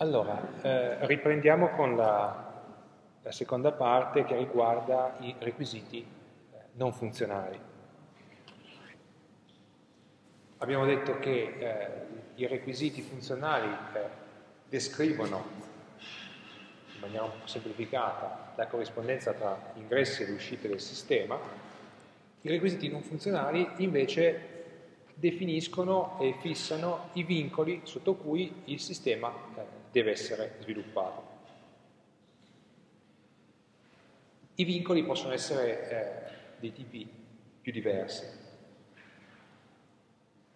Allora, eh, riprendiamo con la, la, seconda parte che riguarda i requisiti eh, non funzionali. Abbiamo detto che eh, i requisiti funzionali eh, descrivono in maniera un po' semplificata la corrispondenza tra ingressi ed uscite del sistema, i requisiti non funzionali invece definiscono e fissano i vincoli sotto cui il sistema eh, deve essere sviluppato. I vincoli possono essere eh, di tipi più diversi.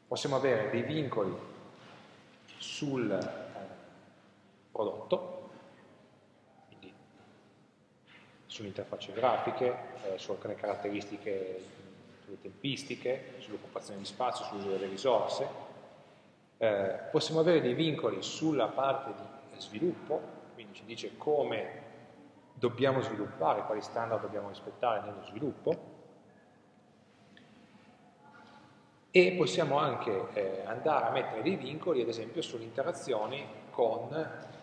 Possiamo avere dei vincoli sul eh, prodotto, quindi sulle interfacce grafiche, eh, su alcune caratteristiche, sulle tempistiche, sull'occupazione di spazio, sull'uso delle risorse, eh, possiamo avere dei vincoli sulla parte di sviluppo, quindi ci dice come dobbiamo sviluppare, quali standard dobbiamo rispettare nello sviluppo, e possiamo anche eh, andare a mettere dei vincoli, ad esempio, sulle interazioni con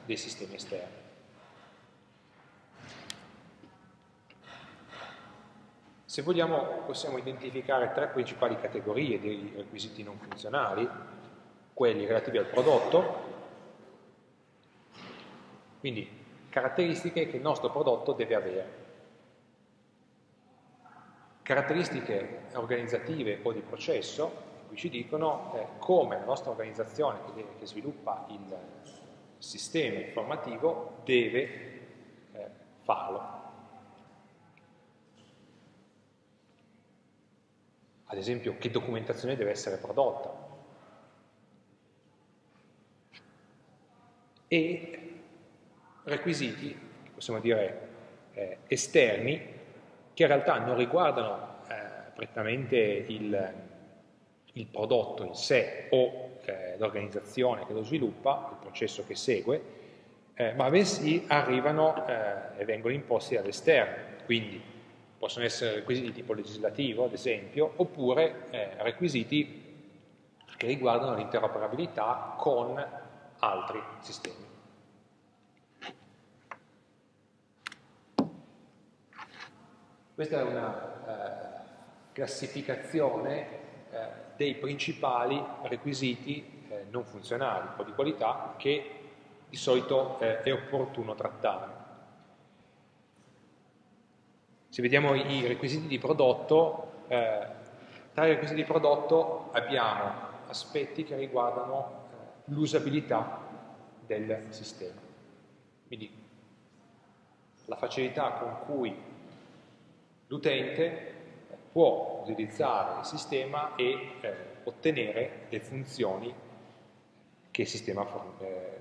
dei sistemi esterni. Se vogliamo possiamo identificare tre principali categorie di requisiti non funzionali, quelli relativi al prodotto, quindi caratteristiche che il nostro prodotto deve avere. Caratteristiche organizzative o di processo, qui ci dicono eh, come la nostra organizzazione che, che sviluppa il sistema informativo deve eh, farlo. Ad esempio, che documentazione deve essere prodotta, e requisiti, possiamo dire eh, esterni, che in realtà non riguardano eh, prettamente il, il, prodotto in sé o eh, l'organizzazione che lo sviluppa, il processo che segue, eh, ma bensì arrivano eh, e vengono imposti dall'esterno, quindi possono essere requisiti di tipo legislativo, ad esempio, oppure requisiti che riguardano l'interoperabilità con altri sistemi. Questa è una eh, classificazione eh, dei principali requisiti eh, non funzionali o di qualità che di solito eh, è opportuno trattare. Se vediamo i requisiti di prodotto, eh, tra i requisiti di prodotto abbiamo aspetti che riguardano l'usabilità del sistema. Quindi la facilità con cui l'utente può utilizzare il sistema e eh, ottenere le funzioni che il sistema eh,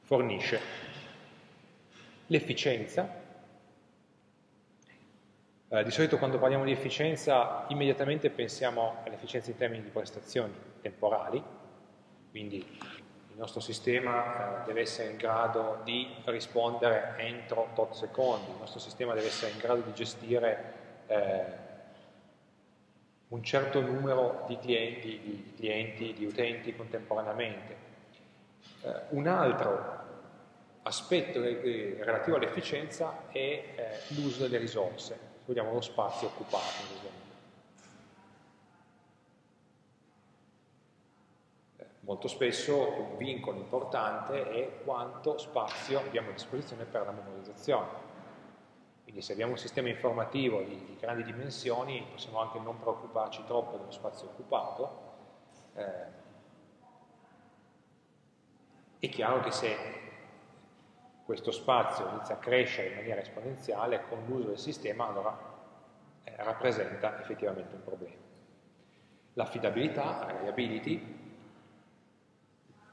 fornisce. L'efficienza. Eh, di solito quando parliamo di efficienza immediatamente pensiamo all'efficienza in termini di prestazioni temporali, quindi il nostro sistema eh, deve essere in grado di rispondere entro tot secondi, il nostro sistema deve essere in grado di gestire eh, un certo numero di clienti, di, clienti, di utenti contemporaneamente. Eh, un altro aspetto relativo all'efficienza è eh, l'uso delle risorse, se vogliamo lo spazio occupato, ad esempio. Molto spesso un vincolo importante è quanto spazio abbiamo a disposizione per la memorizzazione. Quindi se abbiamo un sistema informativo di, di grandi dimensioni possiamo anche non preoccuparci troppo dello spazio occupato. Eh, è chiaro che se questo spazio inizia a crescere in maniera esponenziale con l'uso del sistema, allora eh, rappresenta effettivamente un problema. L'affidabilità, la reliability,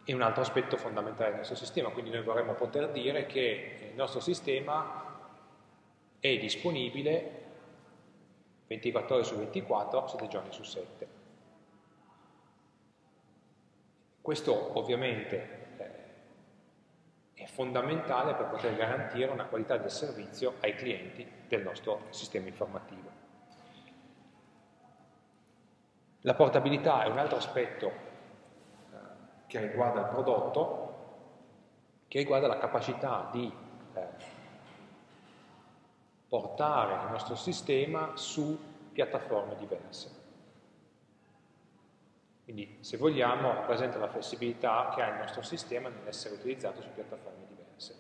è un altro aspetto fondamentale del nostro sistema, quindi noi vorremmo poter dire che il nostro sistema è disponibile 24 ore su 24, 7 giorni su 7. Questo ovviamente eh, è fondamentale per poter garantire una qualità del servizio ai clienti del nostro sistema informativo. La portabilità è un altro aspetto che riguarda il prodotto, che riguarda la capacità di eh, portare il nostro sistema su piattaforme diverse. Quindi, se vogliamo, rappresenta la flessibilità che ha il nostro sistema nell'essere utilizzato su piattaforme diverse.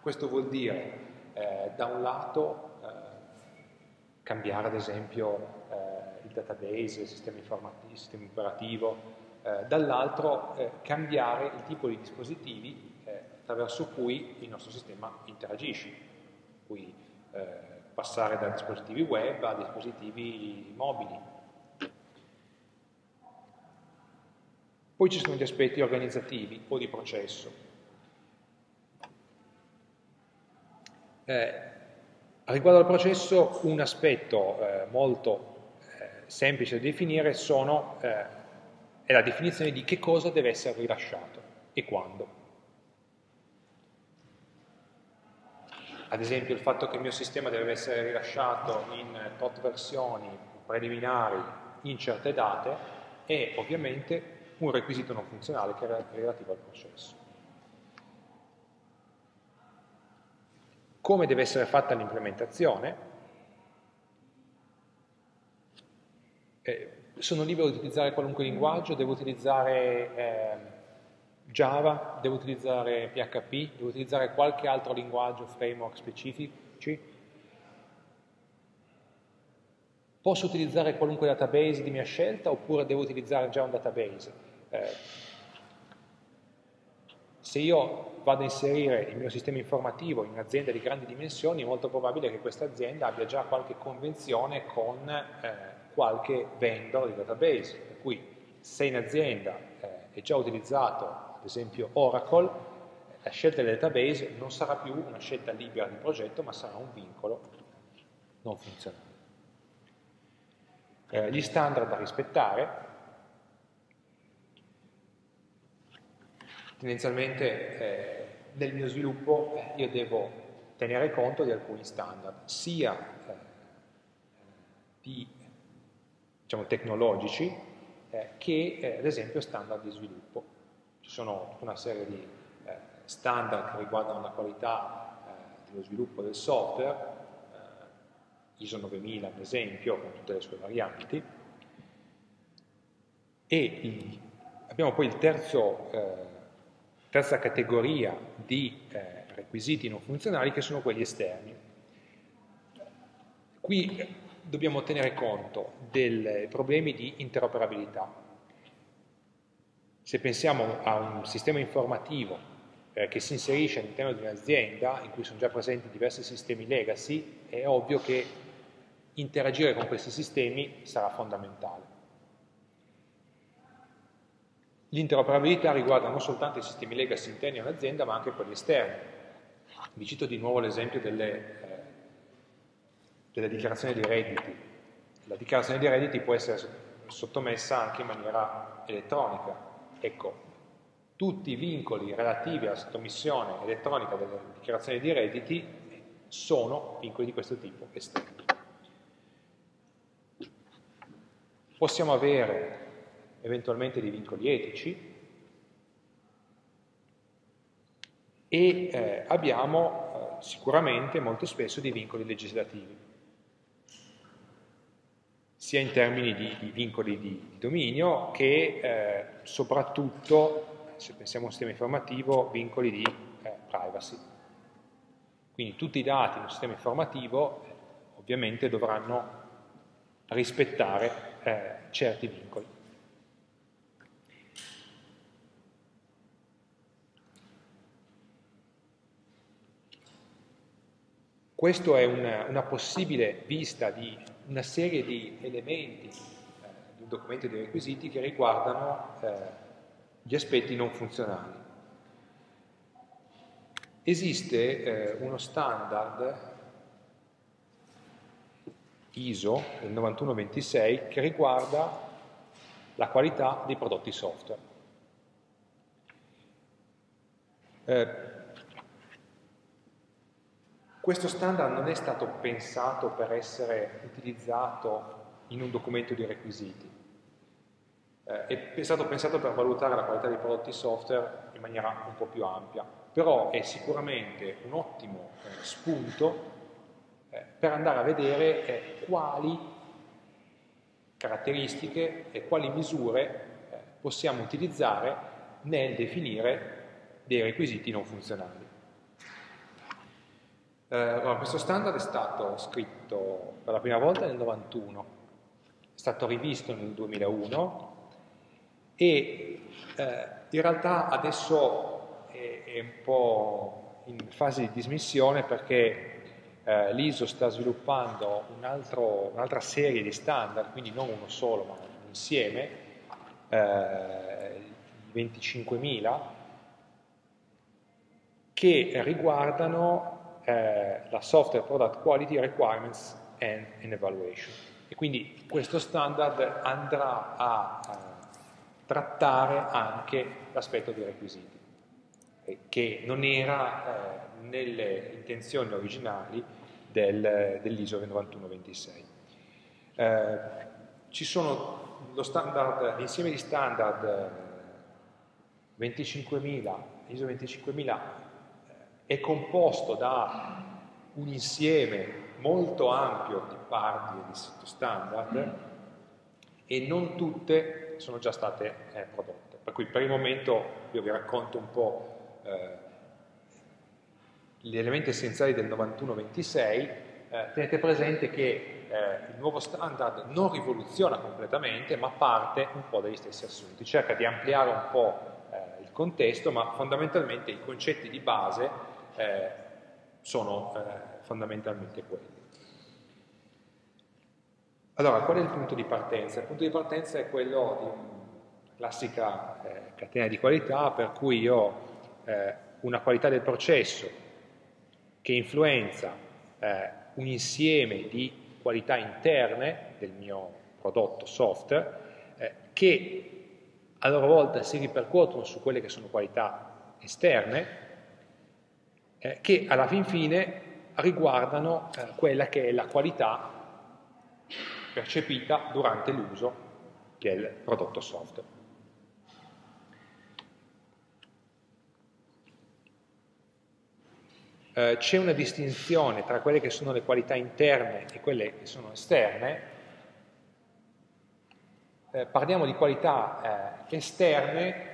Questo vuol dire, eh, da un lato, eh, cambiare ad esempio eh, il database, il sistema, il sistema operativo, eh, dall'altro eh, cambiare il tipo di dispositivi eh, attraverso cui il nostro sistema interagisce, cui passare da dispositivi web a dispositivi mobili, Poi ci sono gli aspetti organizzativi o di processo. Eh, riguardo al processo, un aspetto eh, molto eh, semplice da definire sono, eh, è la definizione di che cosa deve essere rilasciato e quando. Ad esempio il fatto che il mio sistema deve essere rilasciato in tot versioni preliminari in certe date è ovviamente un requisito non funzionale che è relativo al processo. Come deve essere fatta l'implementazione? Eh, sono libero di utilizzare qualunque linguaggio, devo utilizzare eh, Java, devo utilizzare PHP, devo utilizzare qualche altro linguaggio, framework specifici, Posso utilizzare qualunque database di mia scelta oppure devo utilizzare già un database? Eh, se io vado a inserire il mio sistema informativo in un'azienda di grandi dimensioni, è molto probabile che questa azienda abbia già qualche convenzione con eh, qualche vendor di database, per cui se in azienda eh, è già utilizzato, ad esempio Oracle, la scelta del database non sarà più una scelta libera di progetto, ma sarà un vincolo non funzionale. Eh, gli standard da rispettare, tendenzialmente eh, nel mio sviluppo eh, io devo tenere conto di alcuni standard, sia eh, di, diciamo, tecnologici eh, che eh, ad esempio standard di sviluppo. Ci sono tutta una serie di eh, standard che riguardano la qualità dello sviluppo del software, ISO 9000 ad esempio, con tutte le sue varianti, e abbiamo poi il terzo terza categoria di eh, requisiti non funzionali che sono quelli esterni. Qui dobbiamo tenere conto dei problemi di interoperabilità. Se pensiamo a un sistema informativo eh, che si inserisce all'interno di un'azienda in cui sono già presenti diversi sistemi legacy, è ovvio che interagire con questi sistemi sarà fondamentale. L'interoperabilità riguarda non soltanto i sistemi legacy interni a un'azienda, ma anche quelli esterni. Vi cito di nuovo l'esempio delle, eh, delle dichiarazioni di redditi. La dichiarazione di redditi può essere sottomessa anche in maniera elettronica. Ecco, tutti i vincoli relativi alla sottomissione elettronica delle dichiarazioni di redditi sono vincoli di questo tipo esterni. Possiamo avere eventualmente di vincoli etici e eh, abbiamo eh, sicuramente molto spesso dei vincoli legislativi, sia in termini di, di vincoli di, di, dominio che eh, soprattutto, se pensiamo a un sistema informativo, vincoli di eh, privacy. Quindi tutti i dati in un sistema informativo eh, ovviamente dovranno rispettare eh, certi vincoli. Questa è una, una, possibile vista di una serie di elementi eh, di un documento di requisiti che riguardano eh, gli aspetti non funzionali. Esiste eh, uno standard ISO, il 9126, che riguarda la qualità dei prodotti software. Questo standard non è stato pensato per essere utilizzato in un documento di requisiti, eh, è stato pensato per valutare la qualità dei prodotti software in maniera un po' più ampia, però è sicuramente un ottimo eh, spunto eh, per andare a vedere eh, quali caratteristiche e quali misure eh, possiamo utilizzare nel definire dei requisiti non funzionali. Eh, allora, questo standard è stato scritto per la prima volta nel 91, è stato rivisto nel 2001 e eh, in realtà adesso è, è, un po' in fase di dismissione perché eh, l'ISO sta sviluppando un'altra un serie di standard, quindi non uno solo ma un insieme, eh, 25.000, che riguardano eh, la Software Product Quality Requirements and, and, Evaluation. E quindi questo standard andrà a, a trattare anche l'aspetto dei requisiti, eh, che non era eh, nelle intenzioni originali del, dell'ISO 9126. Eh, ci sono lo standard, l'insieme di standard 25.000, eh, ISO 25.000 è composto da un insieme molto ampio di parti e di sottostandard e non tutte sono già state eh, prodotte. Per cui per il momento io vi racconto un po' eh, gli elementi essenziali del 91-26, eh, tenete presente che eh, il nuovo standard non rivoluziona completamente, ma parte un po' dagli stessi assunti, cerca di ampliare un po' eh, il contesto, ma fondamentalmente i concetti di base eh, sono eh, fondamentalmente quelli. Allora, qual è il punto di partenza? Il punto di partenza è quello di una classica eh, catena di qualità per cui io ho eh, una qualità del processo che influenza eh, un insieme di qualità interne del mio prodotto software eh, che a loro volta si ripercuotono su quelle che sono qualità esterne eh, che alla fin fine riguardano eh, quella che è la qualità percepita durante l'uso del prodotto software. Eh, c'è una distinzione tra quelle che sono le qualità interne e quelle che sono esterne. Eh, parliamo di qualità eh, esterne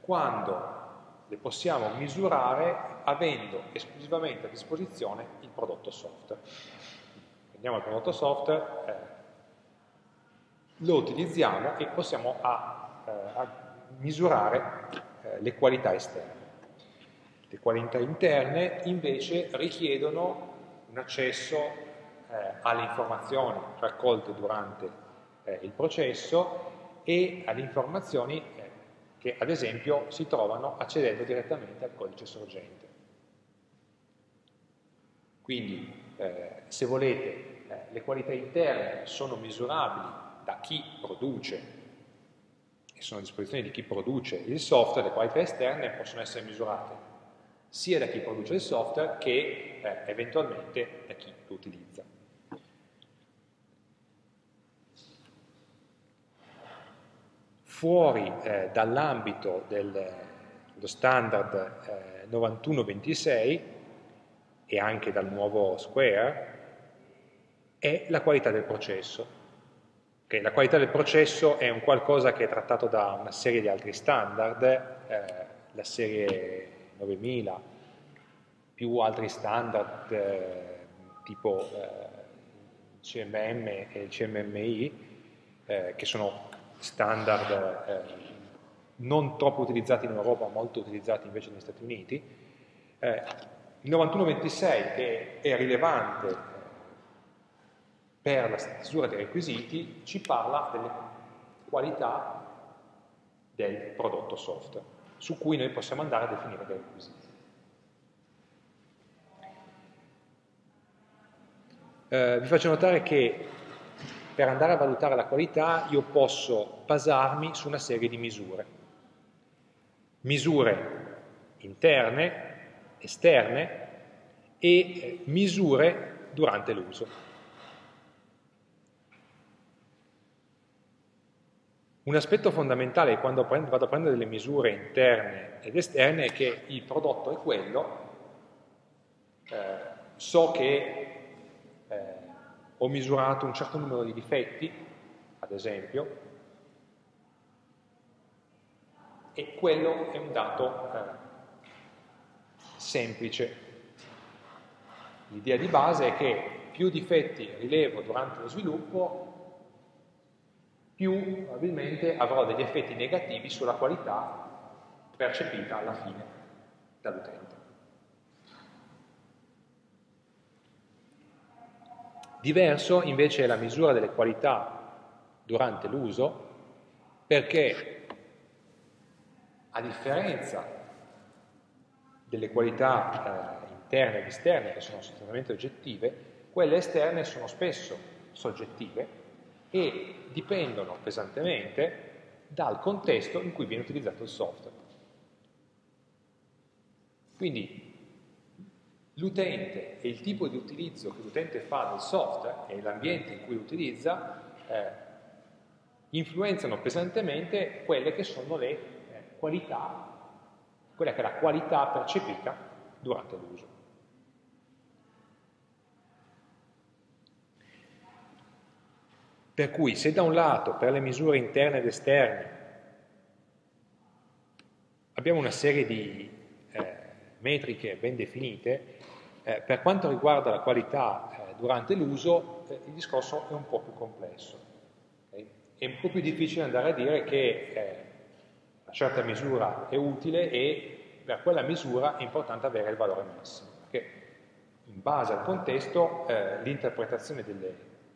quando le possiamo misurare avendo esclusivamente a disposizione il prodotto software. Prendiamo il prodotto software, eh, lo utilizziamo e possiamo a, eh, a misurare eh, le qualità esterne. Le qualità interne invece richiedono un accesso eh, alle informazioni raccolte durante eh, il processo e alle informazioni che ad esempio si trovano accedendo direttamente al codice sorgente. Quindi, eh, se volete, eh, le qualità interne sono misurabili da chi produce e sono a disposizione di chi produce il software, le qualità esterne possono essere misurate sia da chi produce il software che eh, eventualmente da chi lo utilizza. Fuori eh, dall'ambito dello standard eh, 9126 e anche dal nuovo Square è la qualità del processo. Okay, la qualità del processo è un qualcosa che è trattato da una serie di altri standard, eh, la serie 9000, più altri standard eh, tipo eh, CMM e CMMI, eh, che sono standard eh, non troppo utilizzati in Europa, molto utilizzati invece negli Stati Uniti. Eh, il 9126, che è rilevante per la stesura dei requisiti, ci parla delle qualità del prodotto software, su cui noi possiamo andare a definire dei requisiti. Eh, vi faccio notare che per andare a valutare la qualità io posso basarmi su una serie di misure. Misure interne, esterne e eh, misure durante l'uso. Un aspetto fondamentale quando vado a prendere delle misure interne ed esterne è che il prodotto è quello, eh, so che ho misurato un certo numero di difetti, ad esempio, e quello è un dato eh, semplice. L'idea di base è che più difetti rilevo durante lo sviluppo, più probabilmente avrò degli effetti negativi sulla qualità percepita alla fine dall'utente. Diverso invece è la misura delle qualità durante l'uso, perché a differenza delle qualità eh, interne ed esterne, che sono sostanzialmente oggettive, quelle esterne sono spesso soggettive e dipendono pesantemente dal contesto in cui viene utilizzato il software. Quindi l'utente e il tipo di utilizzo che l'utente fa del software e l'ambiente in cui utilizza eh, influenzano pesantemente quelle che sono le eh, qualità, quella che è la qualità percepita durante l'uso. Per cui se da un lato per le misure interne ed esterne abbiamo una serie di eh, metriche ben definite, eh, per quanto riguarda la qualità eh, durante l'uso eh, il discorso è un po' più complesso. Okay? È un po' più difficile andare a dire che eh, una certa misura è utile e per quella misura è importante avere il valore massimo, perché in base al contesto eh, l'interpretazione delle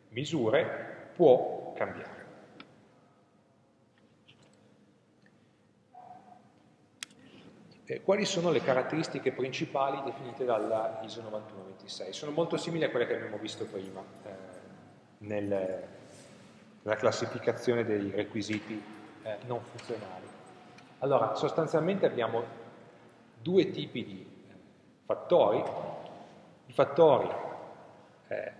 misure può cambiare. Eh, quali sono le caratteristiche principali definite dalla ISO 9126? Sono molto simili a quelle che abbiamo visto prima eh, nel, nella classificazione dei requisiti eh, non funzionali. Allora, sostanzialmente abbiamo due tipi di eh, fattori, i fattori eh,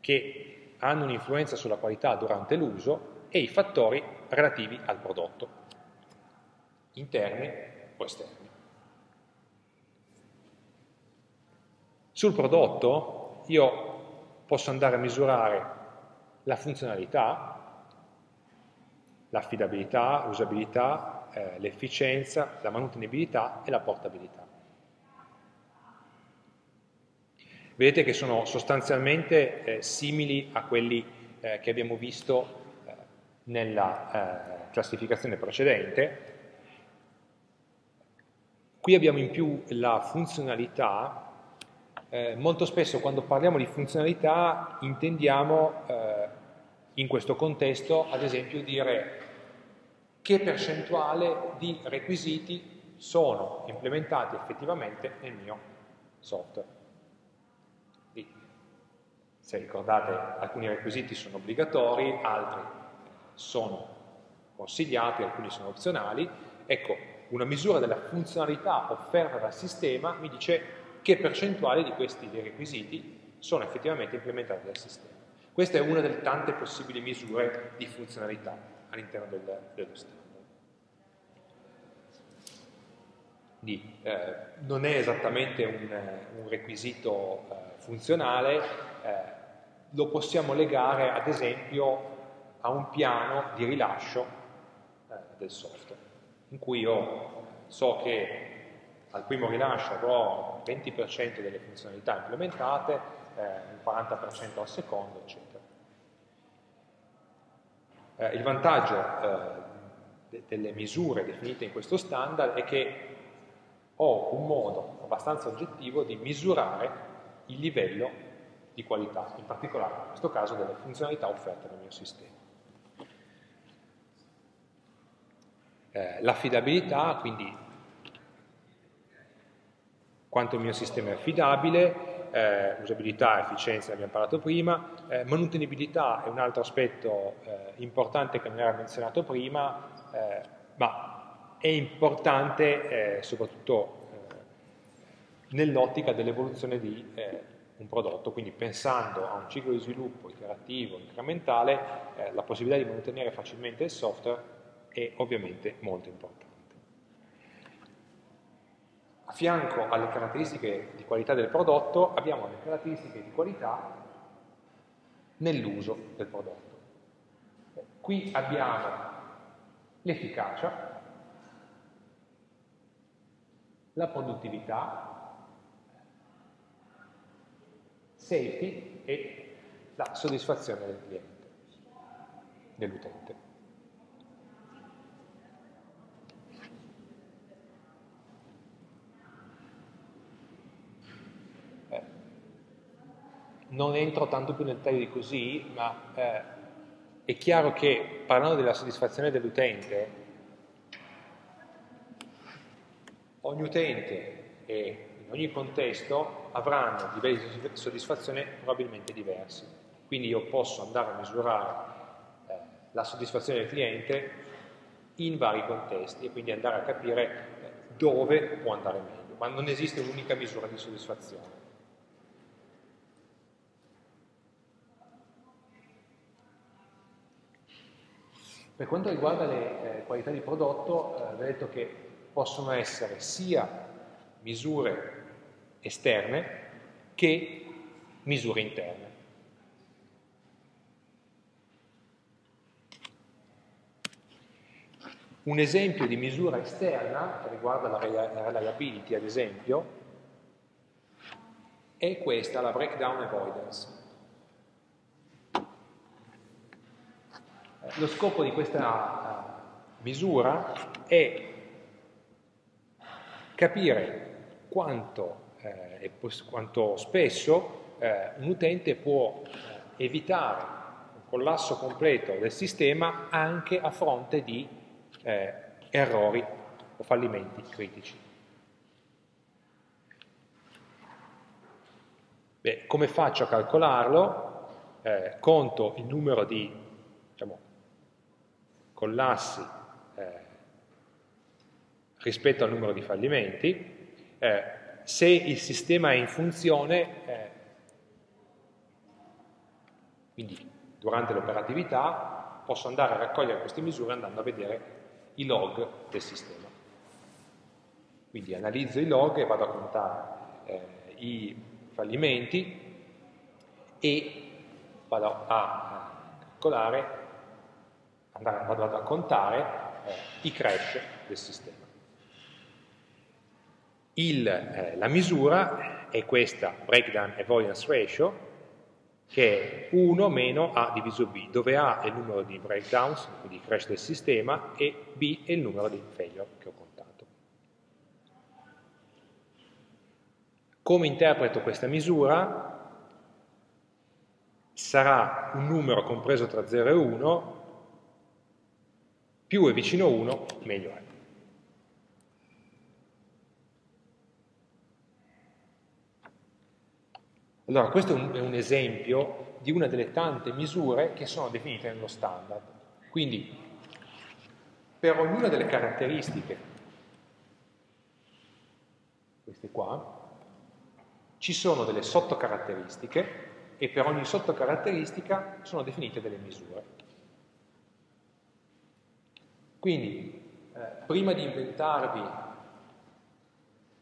che hanno un'influenza sulla qualità durante l'uso e i fattori relativi al prodotto, interni o esterni. Sul prodotto io posso andare a misurare la funzionalità, l'affidabilità, l'usabilità, eh, l'efficienza, la manutenibilità e la portabilità. Vedete che sono sostanzialmente eh, simili a quelli eh, che abbiamo visto eh, nella eh, classificazione precedente. Qui abbiamo in più la funzionalità. Eh, molto spesso quando parliamo di funzionalità intendiamo eh, in questo contesto, ad esempio, dire che percentuale di requisiti sono implementati effettivamente nel mio software. Se ricordate, alcuni requisiti sono obbligatori, altri sono consigliati, alcuni sono opzionali. Ecco, una misura della funzionalità offerta dal sistema mi dice che percentuale di questi requisiti sono effettivamente implementati dal sistema. Questa è una delle tante possibili misure di funzionalità all'interno del, dello standard. Quindi, eh, non è esattamente un, un requisito eh, funzionale, eh, lo possiamo legare ad esempio a un piano di rilascio eh, del software, in cui io so che al primo rilascio avrò il 20% delle funzionalità implementate, eh, il 40% al secondo, eccetera. Eh, il vantaggio eh, de delle misure definite in questo standard è che ho un modo abbastanza oggettivo di misurare il livello di qualità, in particolare in questo caso delle funzionalità offerte dal mio sistema. Eh, L'affidabilità, quindi quanto il mio sistema è affidabile, eh, usabilità, efficienza, abbiamo parlato prima, eh, manutenibilità è un altro aspetto eh, importante che non era menzionato prima, eh, ma è importante eh, soprattutto nell'ottica dell'evoluzione di un prodotto, quindi pensando a un ciclo di sviluppo iterativo, incrementale, eh, la possibilità di mantenere facilmente il software è ovviamente molto importante. A fianco alle caratteristiche di qualità del prodotto abbiamo le caratteristiche di qualità nell'uso del prodotto. Qui abbiamo l'efficacia, la produttività, safety e la soddisfazione del cliente, dell'utente. Non entro tanto più nel taglio di così, ma eh, è chiaro che parlando della soddisfazione dell'utente, ogni utente e in ogni contesto avranno livelli di soddisfazione probabilmente diversi. Quindi io posso andare a misurare eh, la soddisfazione del cliente in vari contesti e quindi andare a capire eh, dove può andare meglio, ma non esiste un'unica misura di soddisfazione. Per quanto riguarda le eh, qualità di prodotto, eh, ho detto che possono essere sia misure esterne che misure interne. Un esempio di misura esterna, che riguarda la reliability ad esempio, è questa, la breakdown avoidance. Lo scopo di questa misura è capire quanto, eh, quanto spesso eh, un utente può eh, evitare un collasso completo del sistema anche a fronte di eh, errori o fallimenti critici. Beh, come faccio a calcolarlo? Eh, conto il numero di collassi eh, rispetto al numero di fallimenti, eh, se il sistema è in funzione, eh, quindi durante l'operatività, posso andare a raccogliere queste misure andando a vedere i log del sistema. Quindi analizzo i log e vado a contare eh, i fallimenti e vado a calcolare andare, vado a contare eh, i crash del sistema. Il, eh, la misura è questa breakdown avoidance ratio, che è 1 meno A diviso B, dove A è il numero di breakdowns, quindi crash del sistema, e B è il numero di failure che ho contato. Come interpreto questa misura? Sarà un numero compreso tra 0 e 1 più è vicino a 1, meglio è. Allora, questo è un, è un, esempio di una delle tante misure che sono definite nello standard. Quindi, per ognuna delle caratteristiche, queste qua, ci sono delle sottocaratteristiche e per ogni sottocaratteristica sono definite delle misure. Quindi, eh, prima di inventarvi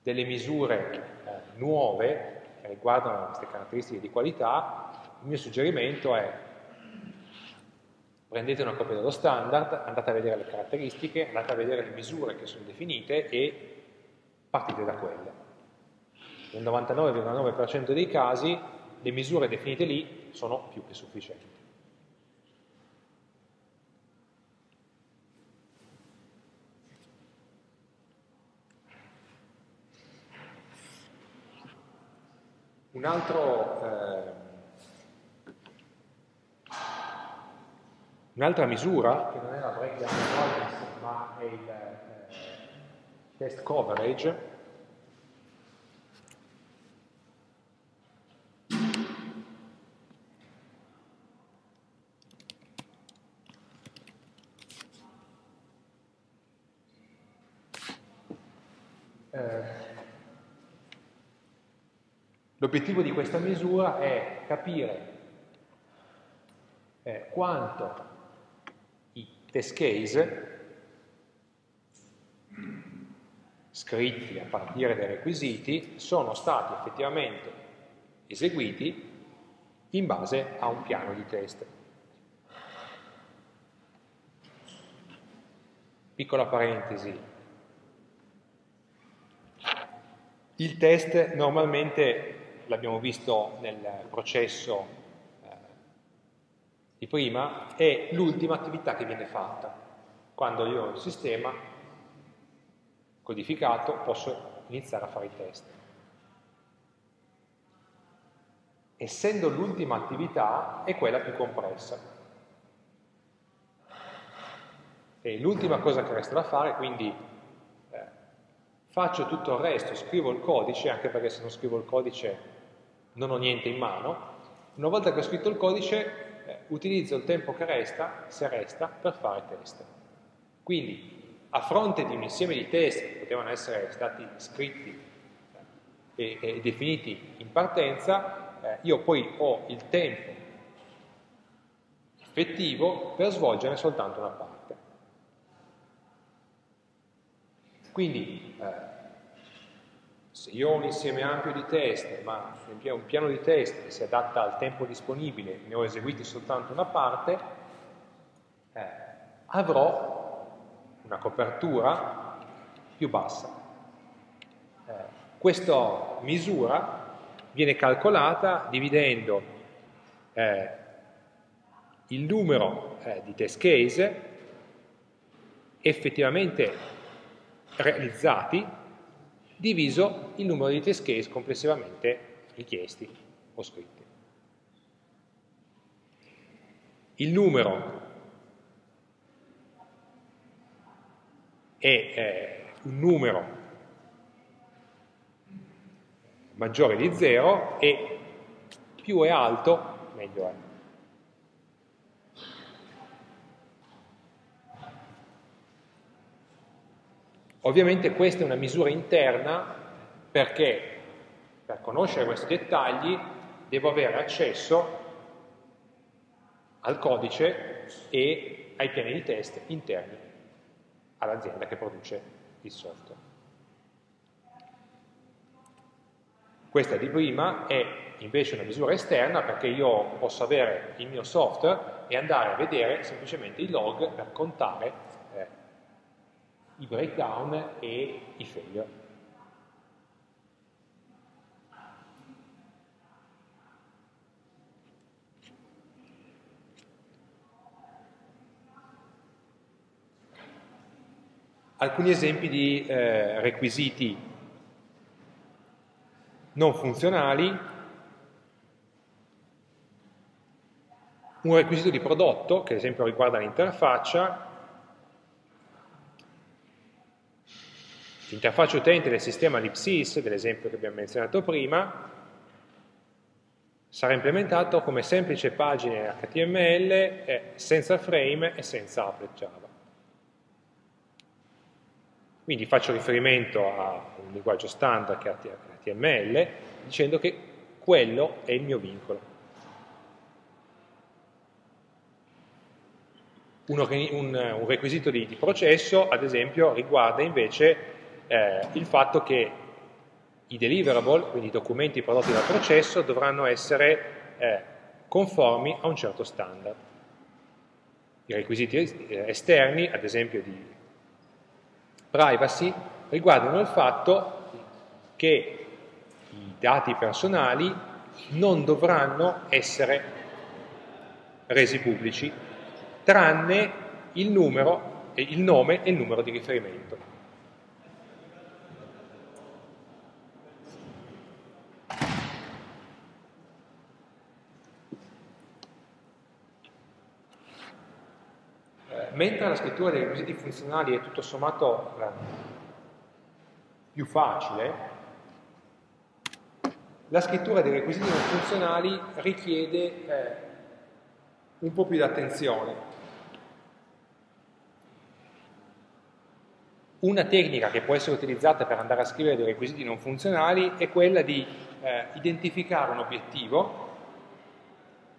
delle misure eh, nuove che riguardano queste caratteristiche di qualità, il mio suggerimento è prendete una copia dello standard, andate a vedere le caratteristiche, andate a vedere le misure che sono definite e partite da quelle. Nel 99,9% dei casi le misure definite lì sono più che sufficienti. Un altro, eh, un'altra misura, che non è la breakdown ma è il eh, test coverage, L'obiettivo di questa misura è capire eh, quanto i test case scritti a partire dai requisiti sono stati effettivamente eseguiti in base a un piano di test. Piccola parentesi, il test normalmente, l'abbiamo visto nel processo eh, di prima, è l'ultima attività che viene fatta. Quando io ho il sistema codificato posso iniziare a fare i test. Essendo l'ultima attività è quella più compressa. E l'ultima cosa che resta da fare, quindi eh, faccio tutto il resto, scrivo il codice, anche perché se non scrivo il codice non ho niente in mano, una volta che ho scritto il codice eh, utilizzo il tempo che resta, se resta, per fare test. Quindi a fronte di un insieme di test che potevano essere stati scritti e, e definiti in partenza, eh, io poi ho il tempo effettivo per svolgere soltanto una parte. Quindi, eh, se io ho un insieme ampio di test, ma un piano di test che si adatta al tempo disponibile, ne ho eseguiti soltanto una parte, eh, avrò una copertura più bassa. Eh, questa misura viene calcolata dividendo eh, il numero eh, di test case effettivamente realizzati diviso il numero di test case complessivamente richiesti o scritti. Il numero è eh, un numero maggiore di 0 e più è alto meglio è. Ovviamente questa è una misura interna perché per conoscere questi dettagli devo avere accesso al codice e ai piani di test interni all'azienda che produce il software. Questa di prima è invece una misura esterna perché io posso avere il mio software e andare a vedere semplicemente i log per contare i breakdown e i failure. Alcuni esempi di eh, requisiti non funzionali. Un requisito di prodotto, che ad esempio riguarda l'interfaccia, L'interfaccia utente del sistema libsys, dell'esempio che abbiamo menzionato prima, sarà implementato come semplice pagina HTML eh, senza frame e senza applet Java. Quindi faccio riferimento a un linguaggio standard che è HTML dicendo che quello è il mio vincolo. Un, un, un requisito di, di processo, ad esempio, riguarda invece eh, il fatto che i deliverable, quindi i documenti prodotti dal processo, dovranno essere eh, conformi a un certo standard. I requisiti esterni, ad esempio di privacy, riguardano il fatto che i dati personali non dovranno essere resi pubblici, tranne il, numero, il nome e il numero di riferimento. Mentre la scrittura dei requisiti funzionali è tutto sommato eh, più facile, la scrittura dei requisiti non funzionali richiede eh, un po' più di attenzione. Una tecnica che può essere utilizzata per andare a scrivere dei requisiti non funzionali è quella di eh, identificare un obiettivo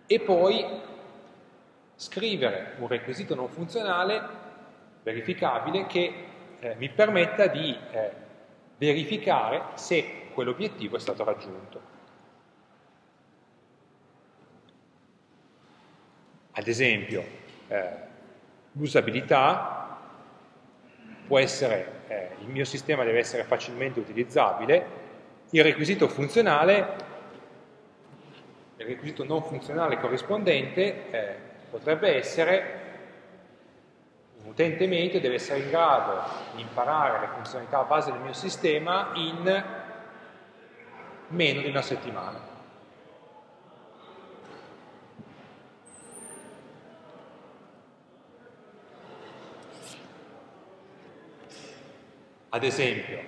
e poi scrivere un requisito non funzionale verificabile che eh, mi permetta di eh, verificare se quell'obiettivo è stato raggiunto. Ad esempio, eh, l'usabilità può essere, eh, il mio sistema deve essere facilmente utilizzabile, il requisito funzionale, il requisito non funzionale corrispondente eh, potrebbe essere un utente medio deve essere in grado di imparare le funzionalità base del mio sistema in meno di una settimana. Ad esempio,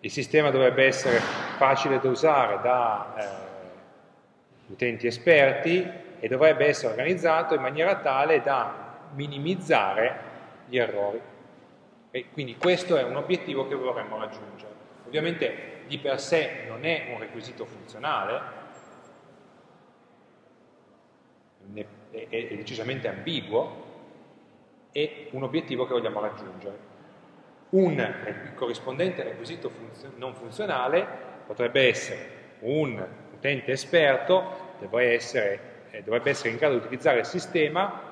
il sistema dovrebbe essere facile da usare da eh, utenti esperti e dovrebbe essere organizzato in maniera tale da minimizzare gli errori. E quindi questo è un obiettivo che vorremmo raggiungere. Ovviamente di per sé non è un requisito funzionale, è, decisamente ambiguo, è un obiettivo che vogliamo raggiungere. Un corrispondente requisito funzio non funzionale potrebbe essere un utente esperto, deve essere eh, dovrebbe essere in grado di utilizzare il sistema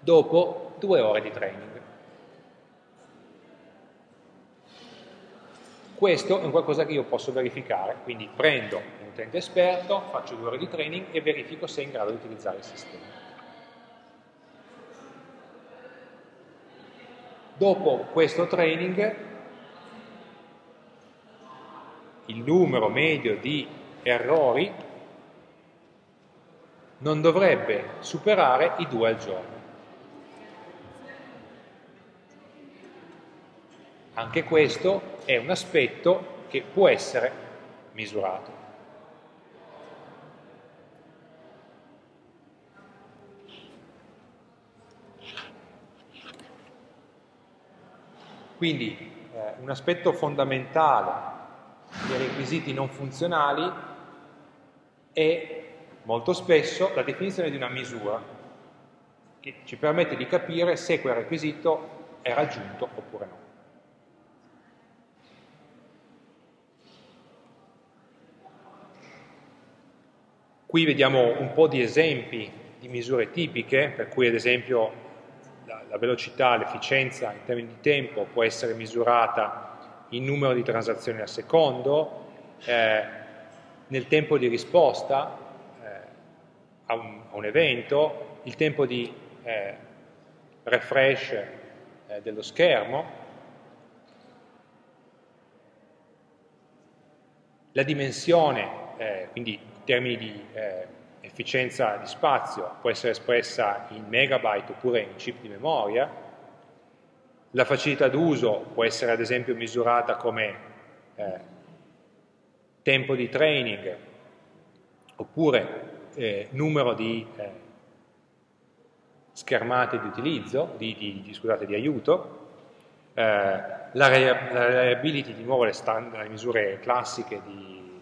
dopo due ore di training. Questo è un qualcosa che io posso verificare, quindi prendo un utente esperto, faccio due ore di training e verifico se è in grado di utilizzare il sistema. Dopo questo training il numero medio di errori non dovrebbe superare i due al giorno. Anche questo è un aspetto che può essere misurato. Quindi eh, un aspetto fondamentale dei requisiti non funzionali è molto spesso la definizione di una misura che ci permette di capire se quel requisito è raggiunto oppure no. Qui vediamo un po' di esempi di misure tipiche, per cui ad esempio la, la velocità, l'efficienza in termini di tempo può essere misurata in numero di transazioni al secondo, eh, nel tempo di risposta, a un, a un evento, il tempo di eh, refresh eh, dello schermo, la dimensione, eh, quindi in termini di eh, efficienza di spazio, può essere espressa in megabyte oppure in chip di memoria, la facilità d'uso può essere ad esempio misurata come eh, tempo di training oppure eh, numero di eh, schermate di utilizzo, di, di, di, scusate, di aiuto, eh, la, reliability, di nuovo le, stand, le misure classiche di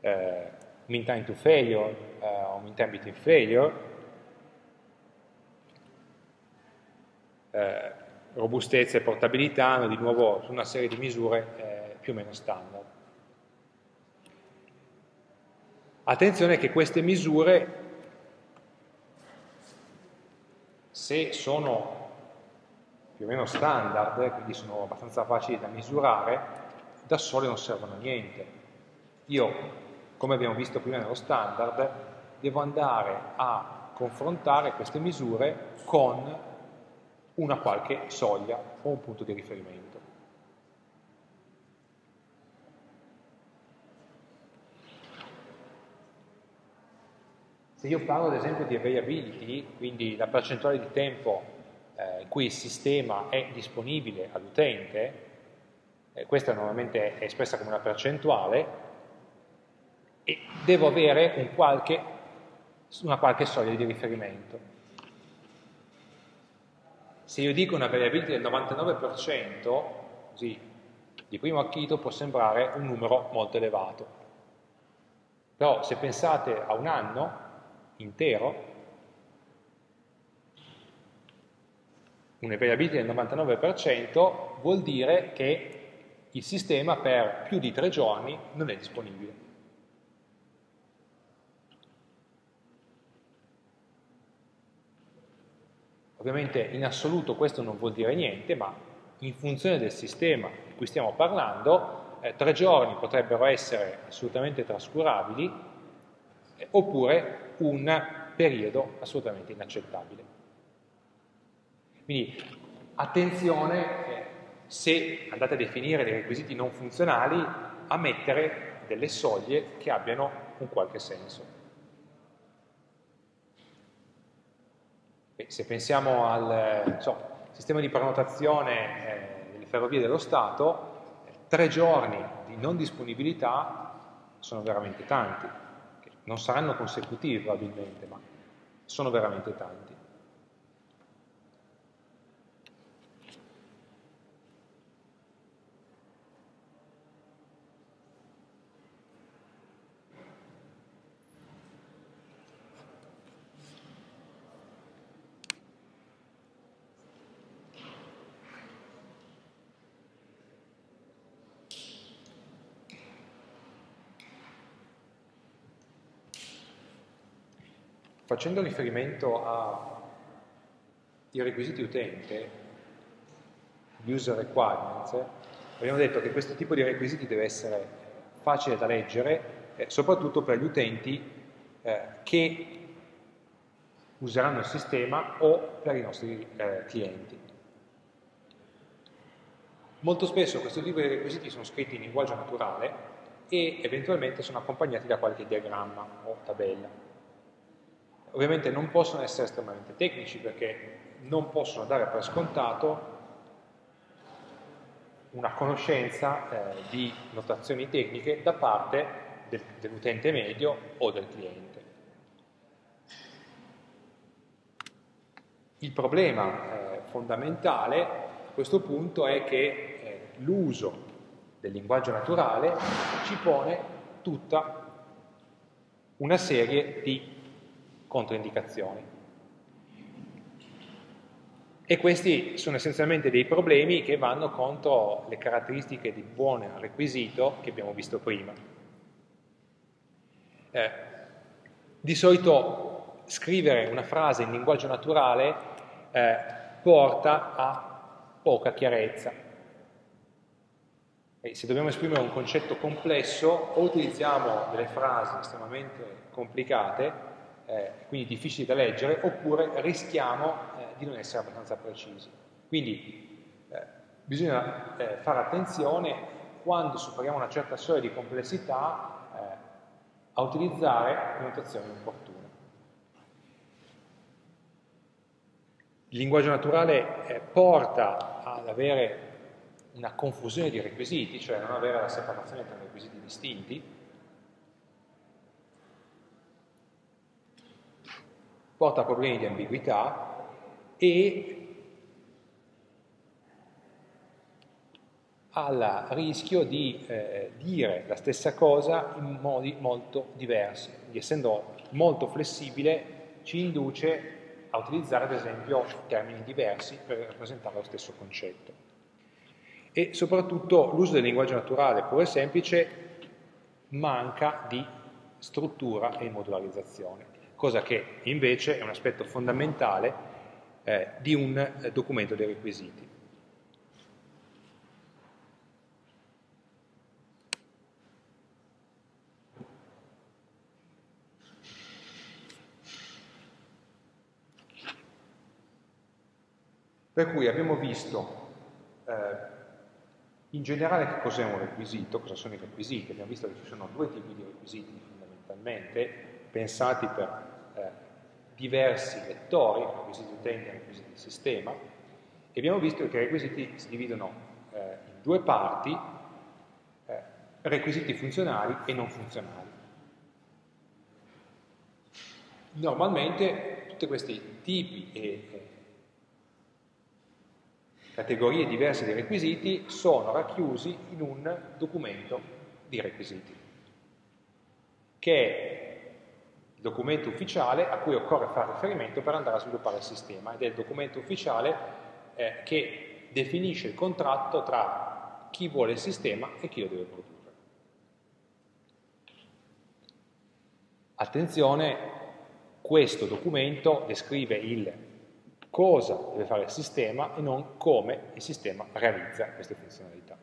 eh, mean time to failure eh, o mean time between failure, eh, robustezza e portabilità hanno di nuovo una serie di misure più o meno standard. Attenzione che queste misure, se sono più o meno standard, quindi sono abbastanza facili da misurare, da sole non servono a niente. Io, come abbiamo visto prima nello standard, devo andare a confrontare queste misure con una qualche soglia o un punto di riferimento. Se io parlo ad esempio di availability, quindi la percentuale di tempo eh, in cui il sistema è disponibile all'utente, eh, questa normalmente è espressa come una percentuale, e devo avere un qualche, una qualche soglia di riferimento. Se io dico una variability del 99%, così di primo acchito può sembrare un numero molto elevato. Però se pensate a un anno, intero, un'availability del 99% vuol dire che il sistema per più di tre giorni non è disponibile. Ovviamente in assoluto questo non vuol dire niente, ma in funzione del sistema di cui stiamo parlando, eh, tre giorni potrebbero essere assolutamente trascurabili, eh, oppure un periodo assolutamente inaccettabile. Quindi attenzione se andate a definire dei requisiti non funzionali a mettere delle soglie che abbiano un qualche senso. se pensiamo al so, sistema di prenotazione eh, delle ferrovie dello Stato, tre giorni di non disponibilità sono veramente tanti, non saranno consecutivi probabilmente, ma sono veramente tanti. Facendo riferimento ai requisiti utente, user requirements, abbiamo detto che questo tipo di requisiti deve essere facile da leggere, eh, soprattutto per gli utenti eh, che useranno il sistema o per i nostri eh, clienti. Molto spesso questo tipo di requisiti sono scritti in linguaggio naturale e eventualmente sono accompagnati da qualche diagramma o tabella. Ovviamente non possono essere estremamente tecnici perché non possono dare per scontato una conoscenza eh, di notazioni tecniche da parte del, dell'utente medio o del cliente. Il problema eh, fondamentale a questo punto è che eh, l'uso del linguaggio naturale ci pone tutta una serie di controindicazioni. E questi sono essenzialmente dei problemi che vanno contro le caratteristiche di buon requisito che abbiamo visto prima. Eh, di solito scrivere una frase in linguaggio naturale eh, porta a poca chiarezza. E se dobbiamo esprimere un concetto complesso o utilizziamo delle frasi estremamente complicate eh, quindi difficili da leggere, oppure rischiamo eh, di non essere abbastanza precisi. Quindi eh, bisogna eh, fare attenzione quando superiamo una certa soglia di complessità eh, a utilizzare le notazioni opportune. Il linguaggio naturale eh, porta ad avere una confusione di requisiti, cioè non avere la separazione tra requisiti distinti, porta a problemi di ambiguità e al rischio di eh, dire la stessa cosa in modi molto diversi. Quindi, essendo molto flessibile, ci induce a utilizzare ad esempio termini diversi per rappresentare lo stesso concetto. E soprattutto l'uso del linguaggio naturale puro e semplice manca di struttura e modularizzazione cosa che invece è un aspetto fondamentale eh, di un eh, documento dei requisiti. Per cui abbiamo visto eh, in generale che cos'è un requisito, cosa sono i requisiti, abbiamo visto che ci sono due tipi di requisiti fondamentalmente, pensati per eh, diversi lettori, requisiti utenti e requisiti sistema, e abbiamo visto che i requisiti si dividono eh, in due parti, eh, requisiti funzionali e non funzionali. Normalmente tutti questi tipi e categorie diverse di requisiti sono racchiusi in un documento di requisiti, che è documento ufficiale a cui occorre fare riferimento per andare a sviluppare il sistema ed è il documento ufficiale eh, che definisce il contratto tra chi vuole il sistema e chi lo deve produrre. Attenzione, questo documento descrive il cosa deve fare il sistema e non come il sistema realizza queste funzionalità.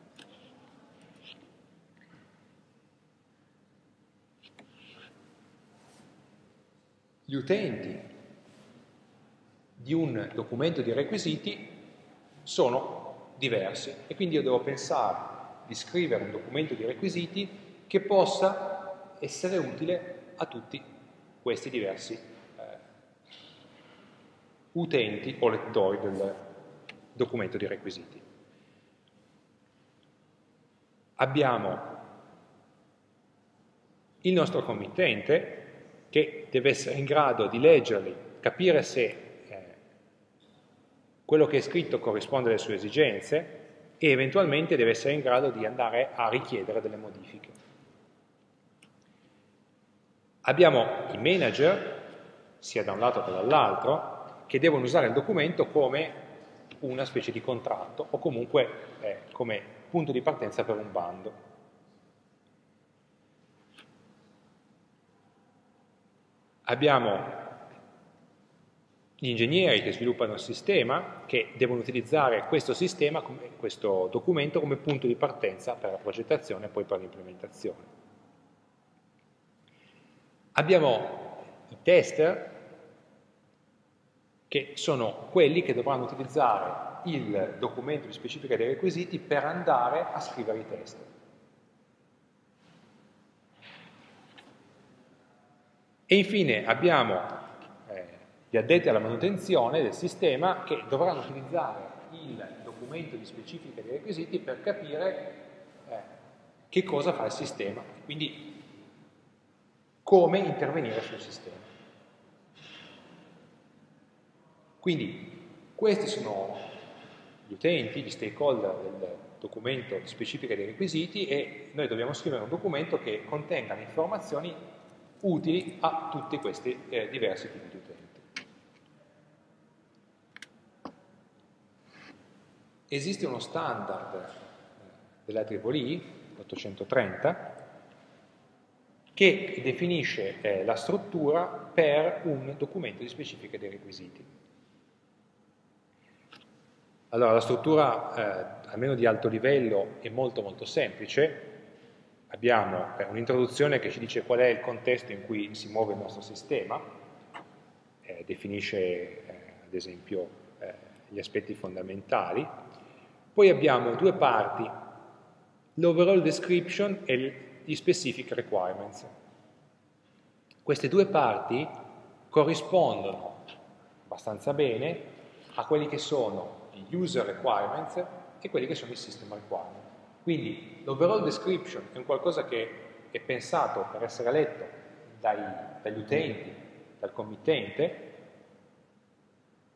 Gli utenti di un documento di requisiti sono diversi e quindi io devo pensare di scrivere un documento di requisiti che possa essere utile a tutti questi diversi eh, utenti o lettori del documento di requisiti. Abbiamo il nostro committente che deve essere in grado di leggerli, capire se eh, quello che è scritto corrisponde alle sue esigenze e eventualmente deve essere in grado di andare a richiedere delle modifiche. Abbiamo i manager, sia da un lato che dall'altro, che devono usare il documento come una specie di contratto o comunque eh, come punto di partenza per un bando. Abbiamo gli ingegneri che sviluppano il sistema, che devono utilizzare questo sistema, questo documento come punto di partenza per la progettazione e poi per l'implementazione. Abbiamo i tester, che sono quelli che dovranno utilizzare il documento di specifica dei requisiti per andare a scrivere i test. E infine abbiamo eh, gli addetti alla manutenzione del sistema che dovranno utilizzare il documento di specifica dei requisiti per capire eh, che cosa fa il sistema, quindi come intervenire sul sistema. Quindi questi sono gli utenti, gli stakeholder del documento di specifica dei requisiti e noi dobbiamo scrivere un documento che contenga le informazioni utili a tutti questi eh, diversi tipi di utenti. Esiste uno standard eh, della IEEE, 830, che definisce eh, la struttura per un documento di specifica dei requisiti. Allora, la struttura, eh, almeno di alto livello, è molto molto semplice, abbiamo eh, un'introduzione che ci dice qual è il contesto in cui si muove il nostro sistema, eh, definisce eh, ad esempio eh, gli aspetti fondamentali, poi abbiamo due parti, l'overall description e gli specific requirements. Queste due parti corrispondono abbastanza bene a quelli che sono gli user requirements e quelli che sono i system requirements. Quindi l'overall description è un qualcosa che è pensato per essere letto dai, dagli utenti, dal committente,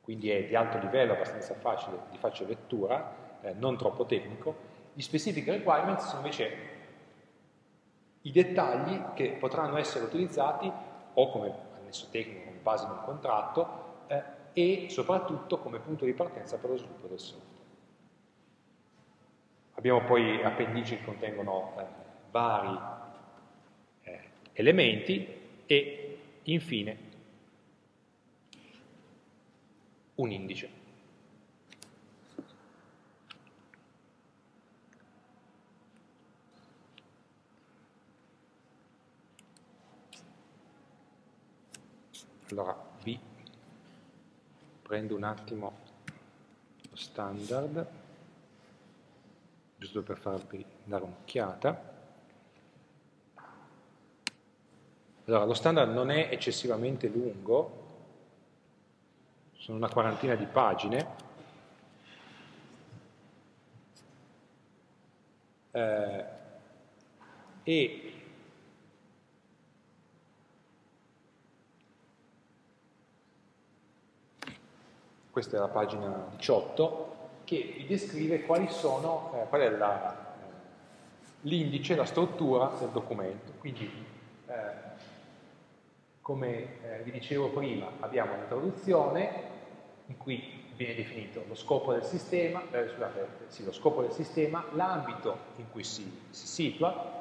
quindi è di alto livello, abbastanza facile, di facile lettura, eh, non troppo tecnico. Gli specific requirements sono invece i dettagli che potranno essere utilizzati o come annesso tecnico, come base di un contratto, eh, e soprattutto come punto di partenza per lo sviluppo del software. Abbiamo poi appendici che contengono eh, vari eh, elementi e infine un indice. Allora, B, prendo un attimo lo standard giusto per farvi dare un'occhiata. Allora, lo standard non è eccessivamente lungo, sono una quarantina di pagine, eh, e questa è la pagina 18, che vi descrive sono, eh, qual è eh, l'indice, la, struttura del documento. Quindi, eh, come eh, vi dicevo prima, abbiamo l'introduzione in cui viene definito lo scopo del sistema, eh, scusate, sì, lo scopo del sistema, l'ambito in cui si, si situa,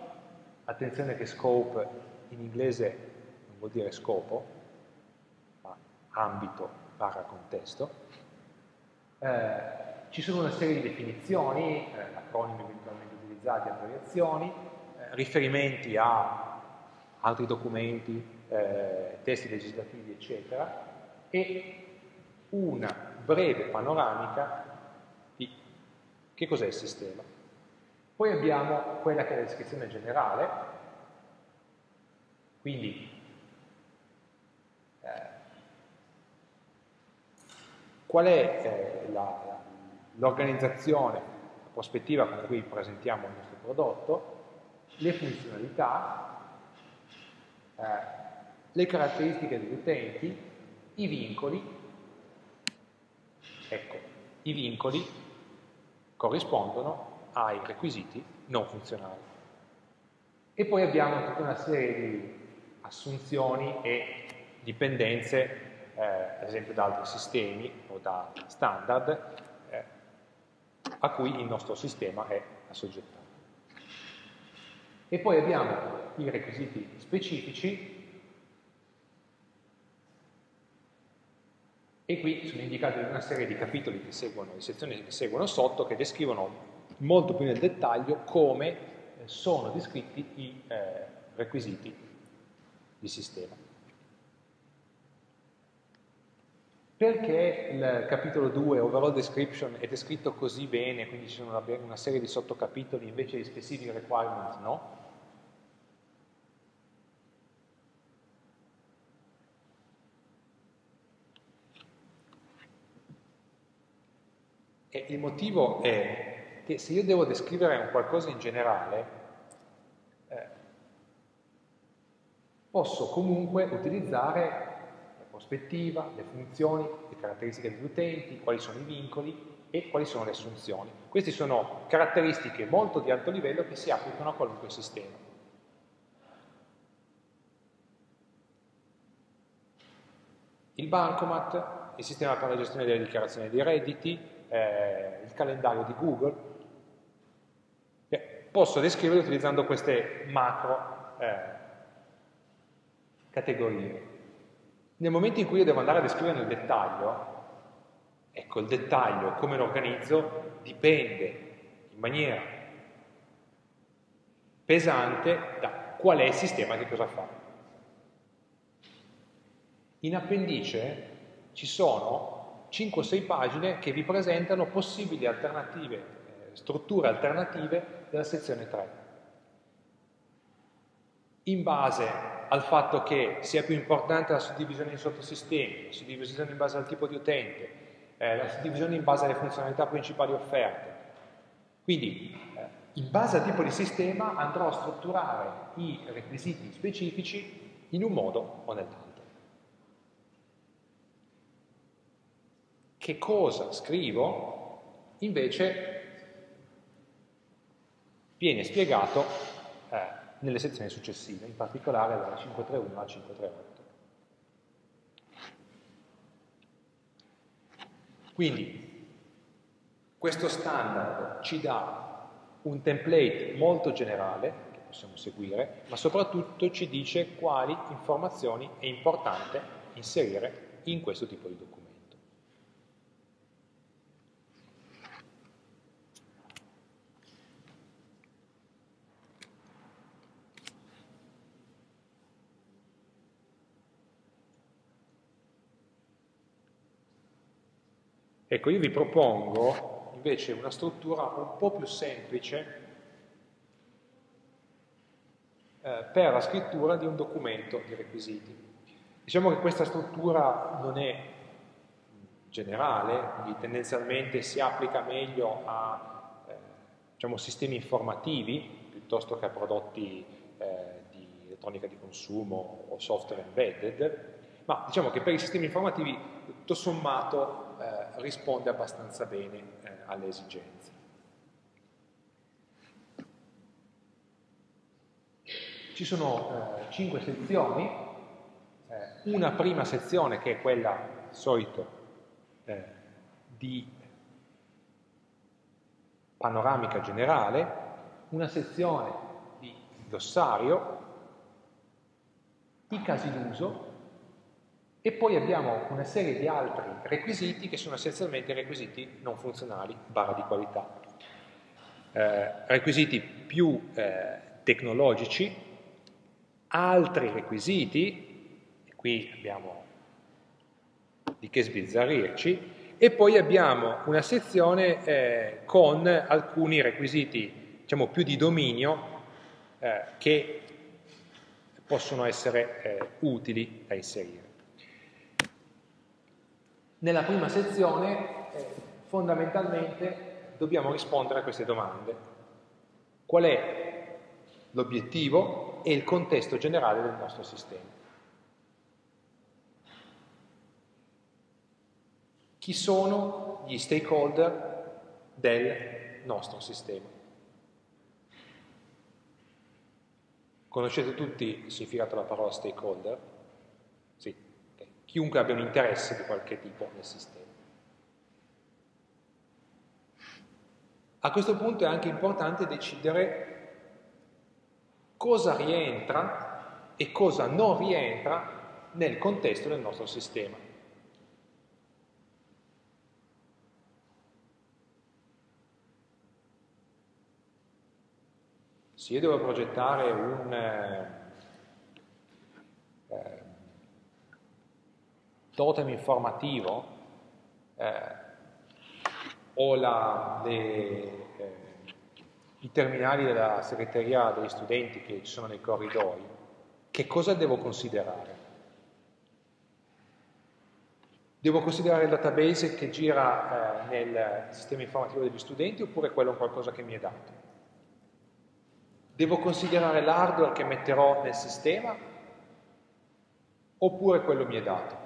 attenzione che scope in inglese non vuol dire scopo, ma ambito barra contesto, eh, ci sono una serie di definizioni, eh, acronimi eventualmente utilizzati, abbreviazioni, eh, riferimenti a altri documenti, eh, testi legislativi, eccetera, e una breve panoramica di che cos'è il sistema. Poi abbiamo quella che è la descrizione generale, quindi eh, qual è eh, l'organizzazione, la, prospettiva con cui presentiamo il nostro prodotto, le funzionalità, eh, le caratteristiche degli utenti, i vincoli Ecco, i vincoli corrispondono ai requisiti non funzionali. E poi abbiamo tutta una serie di assunzioni e dipendenze, eh, ad esempio da altri sistemi o da standard, a cui il nostro sistema è assoggettato. E poi abbiamo i requisiti specifici e qui sono indicati una serie di capitoli che seguono, di sezioni che seguono sotto, che descrivono molto più nel dettaglio come eh, sono descritti i eh, requisiti di sistema. Perché il capitolo 2, Overall Description, è descritto così bene, quindi ci sono una serie di sottocapitoli invece di Specific Requirements, no? E il motivo è che se io devo descrivere un qualcosa in generale, eh, posso comunque utilizzare prospettiva, le funzioni, le caratteristiche degli utenti, quali sono i vincoli e quali sono le assunzioni. Queste sono caratteristiche molto di alto livello che si applicano a qualunque sistema. Il bancomat, il sistema per la gestione delle dichiarazioni dei redditi, eh, il calendario di Google, posso descrivere utilizzando queste macro eh, categorie. Nel momento in cui io devo andare a descrivere nel dettaglio, ecco, il dettaglio, come lo organizzo, dipende in maniera pesante da qual è il sistema che cosa fa. In appendice ci sono 5 o 6 pagine che vi presentano possibili alternative, eh, strutture alternative della sezione 3. In base al fatto che sia più importante la suddivisione in sottosistemi, la suddivisione in base al tipo di utente, eh, la suddivisione in base alle funzionalità principali offerte. Quindi, eh, in base al tipo di sistema andrò a strutturare i requisiti specifici in un modo o nell'altro. che cosa scrivo invece viene spiegato eh, nelle sezioni successive, in particolare dalla 531 alla 538. Quindi questo standard ci dà un template molto generale che possiamo seguire, ma soprattutto ci dice quali informazioni è importante inserire in questo tipo di documento. Ecco, io vi propongo invece una struttura un po' più semplice eh, per la scrittura di un documento di requisiti. Diciamo che questa struttura non è generale, quindi tendenzialmente si applica meglio a eh, diciamo, sistemi informativi piuttosto che a prodotti eh, di elettronica di consumo o software embedded, ma diciamo che per i sistemi informativi tutto sommato risponde abbastanza bene eh, alle esigenze. Ci sono eh, cinque sezioni, eh, una prima sezione che è quella, solito, eh, di panoramica generale, una sezione di glossario, i casi d'uso e poi abbiamo una serie di altri requisiti che sono essenzialmente requisiti non funzionali, barra di qualità. Eh, requisiti più eh, tecnologici, altri requisiti, e qui abbiamo di che sbizzarrirci, e poi abbiamo una sezione eh, con alcuni requisiti diciamo, più di dominio eh, che possono essere eh, utili da inserire. Nella prima sezione eh, fondamentalmente dobbiamo rispondere a queste domande. Qual è l'obiettivo e il contesto generale del nostro sistema? Chi sono gli stakeholder del nostro sistema? Conoscete tutti il significato della parola stakeholder? Chiunque abbia un interesse di qualche tipo nel sistema. A questo punto è anche importante decidere cosa rientra e cosa non rientra nel contesto del nostro sistema. Se io devo progettare un, eh, eh totem informativo eh, o la, le, eh, i terminali della segreteria degli studenti che ci sono nei corridoi, che cosa devo considerare? Devo considerare il database che gira eh, nel sistema informativo degli studenti oppure quello è qualcosa che mi è dato? Devo considerare l'hardware che metterò nel sistema oppure quello mi è dato?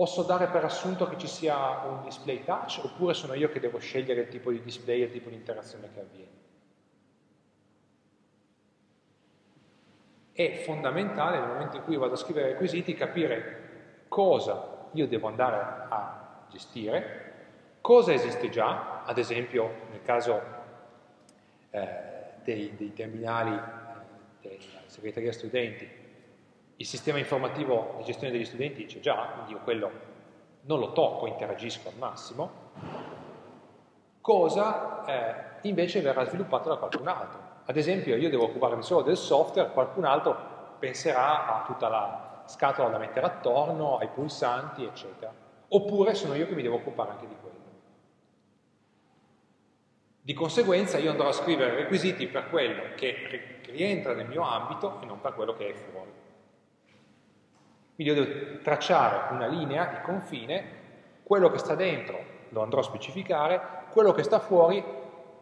Posso dare per assunto che ci sia un display touch oppure sono io che devo scegliere il tipo di display e il tipo di interazione che avviene? È fondamentale nel momento in cui vado a scrivere requisiti capire cosa io devo andare a gestire, cosa esiste già, ad esempio nel caso eh, dei, dei terminali eh, della segreteria studenti il sistema informativo di gestione degli studenti c'è già, quindi io quello non lo tocco, interagisco al massimo, cosa eh, invece verrà sviluppato da qualcun altro. Ad esempio io devo occuparmi solo del software, qualcun altro penserà a tutta la scatola da mettere attorno, ai pulsanti, eccetera. Oppure sono io che mi devo occupare anche di quello. Di conseguenza io andrò a scrivere requisiti per quello che rientra nel mio ambito e non per quello che è fuori. Quindi io devo tracciare una linea di confine, quello che sta dentro lo andrò a specificare, quello che sta fuori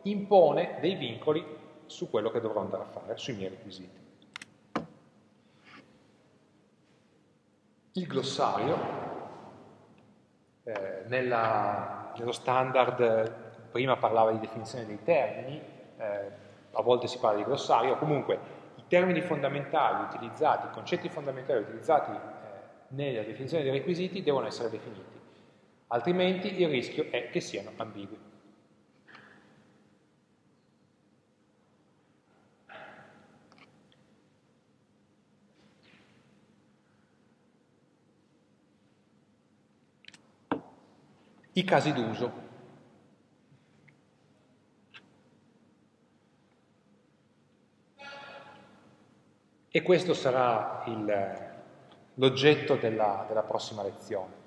impone dei vincoli su quello che dovrò andare a fare, sui miei requisiti. Il glossario, eh, nella, nello standard, prima parlava di definizione dei termini, eh, a volte si parla di glossario, comunque i termini fondamentali utilizzati, i concetti fondamentali utilizzati nella definizione dei requisiti devono essere definiti, altrimenti il rischio è che siano ambigui. I casi d'uso. E questo sarà il, l'oggetto della, della prossima lezione.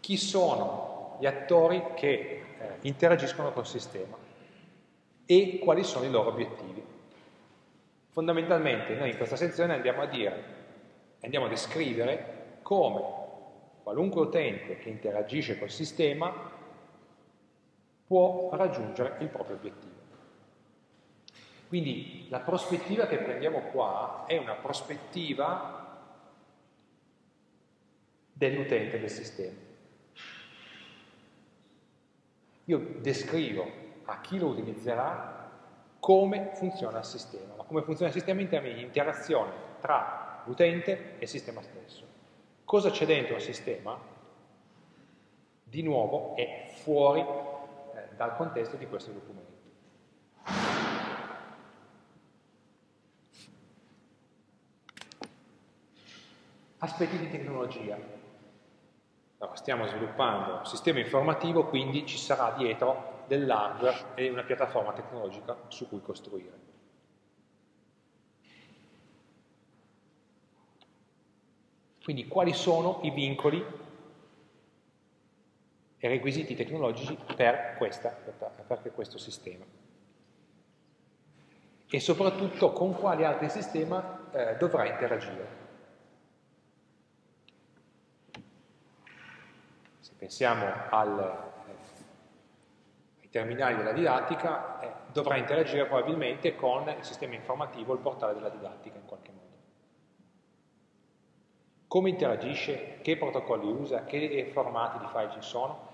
Chi sono gli attori che eh, interagiscono col sistema e quali sono i loro obiettivi. Fondamentalmente noi in questa sezione andiamo a dire, andiamo a descrivere come qualunque utente che interagisce col sistema può raggiungere il proprio obiettivo. Quindi la prospettiva che prendiamo qua è una prospettiva dell'utente del sistema. Io descrivo a chi lo utilizzerà come funziona il sistema, ma come funziona il sistema in termini di interazione tra l'utente e il sistema stesso. Cosa c'è dentro il sistema? Di nuovo è fuori eh, dal contesto di questo documento. Aspetti di tecnologia. Allora, stiamo sviluppando un sistema informativo, quindi ci sarà dietro dell'hardware e una piattaforma tecnologica su cui costruire. Quindi quali sono i vincoli e requisiti tecnologici per, questa, per questo sistema? E soprattutto con quali altri sistemi eh, dovrà interagire. Pensiamo al, eh, ai terminali della didattica, eh, dovrà interagire probabilmente con il sistema informativo, il portale della didattica in qualche modo come interagisce, che protocolli usa, che formati di file ci sono,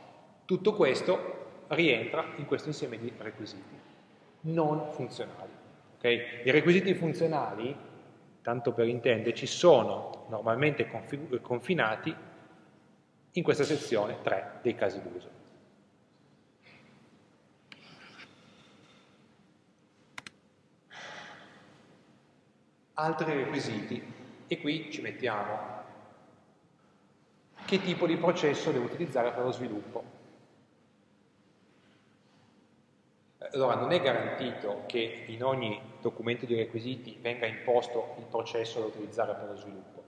tutto questo rientra in questo insieme di requisiti non funzionali. Okay? I requisiti funzionali, tanto per intenderci, sono normalmente confinati in questa sezione 3 dei casi d'uso. Altri requisiti, e qui ci mettiamo che tipo di processo devo utilizzare per lo sviluppo. Allora, non è garantito che in ogni documento di requisiti venga imposto il processo da utilizzare per lo sviluppo.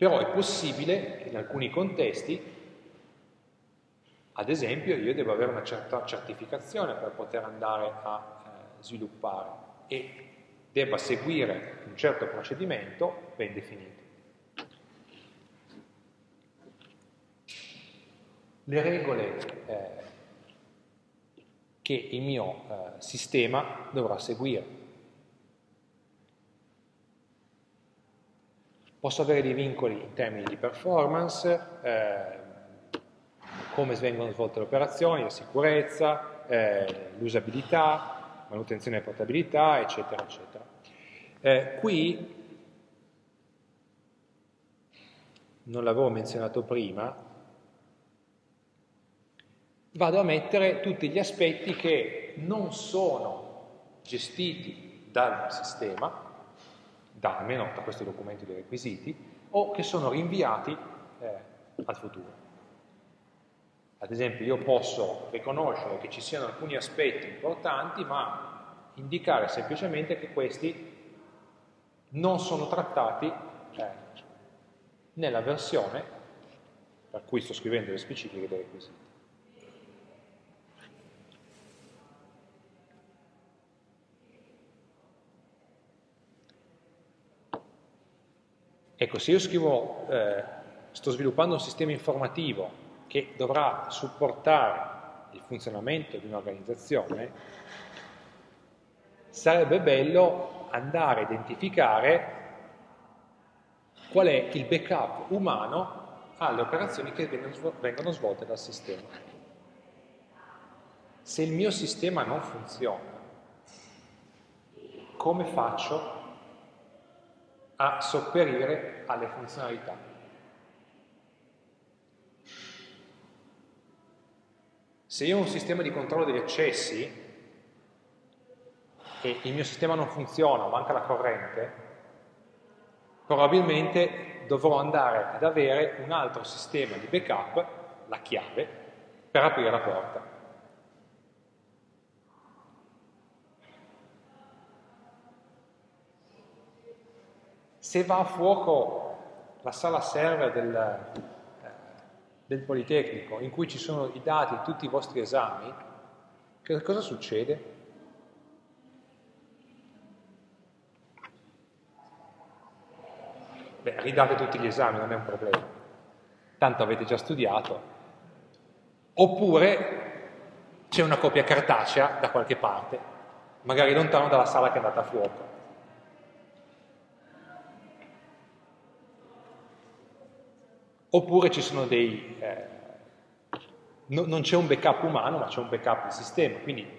Però è possibile che in alcuni contesti, ad esempio, io devo avere una certa certificazione per poter andare a eh, sviluppare e debba seguire un certo procedimento ben definito. le regole eh, che il mio eh, sistema dovrà seguire. Posso avere dei vincoli in termini di performance, eh, come vengono svolte le operazioni, la sicurezza, eh, l'usabilità, manutenzione e portabilità, eccetera, eccetera. Eh, qui, non l'avevo menzionato prima, vado a mettere tutti gli aspetti che non sono gestiti dal sistema, da, almeno da questo documento di requisiti, o che sono rinviati eh, al futuro. Ad esempio io posso riconoscere che ci siano alcuni aspetti importanti, ma indicare semplicemente che questi non sono trattati eh, nella versione per cui sto scrivendo le specifiche dei requisiti. Ecco, se io scrivo, eh, sto sviluppando un sistema informativo che dovrà supportare il funzionamento di un'organizzazione, sarebbe bello andare a identificare qual è il backup umano alle operazioni che vengono svolte dal sistema. Se il mio sistema non funziona, come faccio a sopperire alle funzionalità. Se io ho un sistema di controllo degli accessi e il mio sistema non funziona, manca la corrente, probabilmente dovrò andare ad avere un altro sistema di backup, la chiave, per aprire la porta. Se va a fuoco la sala server del, eh, del Politecnico in cui ci sono i dati di tutti i vostri esami, che cosa succede? Beh, ridate tutti gli esami, non è un problema. Tanto avete già studiato. Oppure c'è una copia cartacea da qualche parte, magari lontano dalla sala che è andata a fuoco. Oppure ci sono dei... Eh, no, non c'è un backup umano, ma c'è un backup di sistema, quindi